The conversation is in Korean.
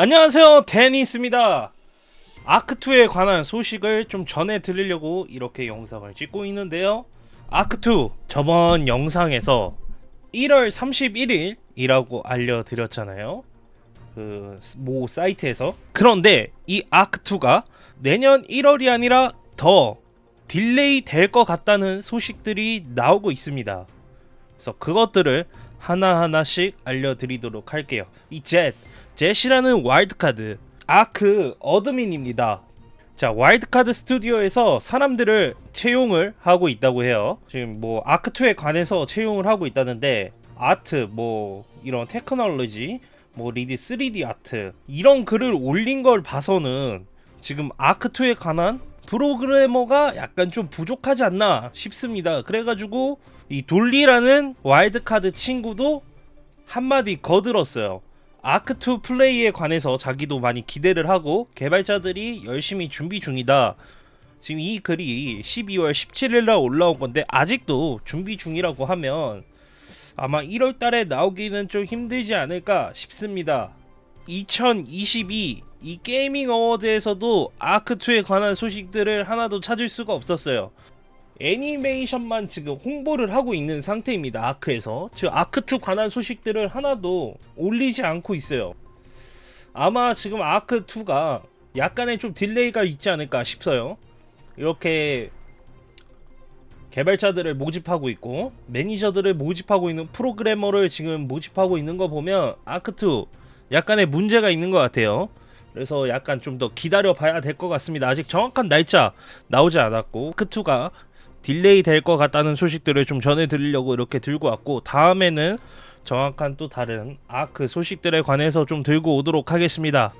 안녕하세요. 데니스입니다. 아크2에 관한 소식을 좀 전해 드리려고 이렇게 영상을 찍고 있는데요. 아크2 저번 영상에서 1월 31일이라고 알려드렸잖아요. 그 모 사이트에서. 그런데 이 아크2가 내년 1월이 아니라 더 delay 될 것 같다는 소식들이 나오고 있습니다. 그래서 그것들을 하나하나씩 알려드리도록 할게요. 이 젯, 젯이라는 와일드카드. 아크 admin입니다. 자 와일드카드 스튜디오에서 사람들을 채용을 하고 있다고 해요. 지금 뭐 아크2에 관해서 채용을 하고 있다는데 아트 뭐 이런 technology 뭐 lead 3D 아트 이런 글을 올린 걸 봐서는 지금 아크2에 관한 프로그래머가 약간 좀 부족하지 않나 싶습니다. 그래가지고 이 돌리라는 와일드카드 친구도 한마디 거들었어요 아크2 플레이에 관해서 자기도 많이 기대를 하고 개발자들이 열심히 준비 중이다. 지금 이 글이 12월 17일날 올라온 건데 아직도 준비 중이라고 하면 아마 1월 달에 나오기는 좀 힘들지 않을까 싶습니다. 2022 이 gaming award에서도 아크2에 관한 소식들을 하나도 찾을 수가 없었어요 애니메이션만 지금 홍보를 하고 있는 상태입니다 아크에서. 즉 아크2 관한 소식들을 하나도 올리지 않고 있어요. 아마 지금 아크2가 약간의 좀 delay가 있지 않을까 싶어요. 이렇게 개발자들을 모집하고 있고 매니저들을 모집하고 있는 프로그래머를 지금 모집하고 있는 거 보면 아크2 약간의 문제가 있는 것 같아요. 그래서 약간 좀 더 기다려 봐야 될 것 같습니다. 아직 정확한 날짜 나오지 않았고 아크2가 delay 될 것 같다는 소식들을 좀 전해드리려고 이렇게 들고 왔고 다음에는 정확한 또 다른 아크 소식들에 관해서 좀 들고 오도록 하겠습니다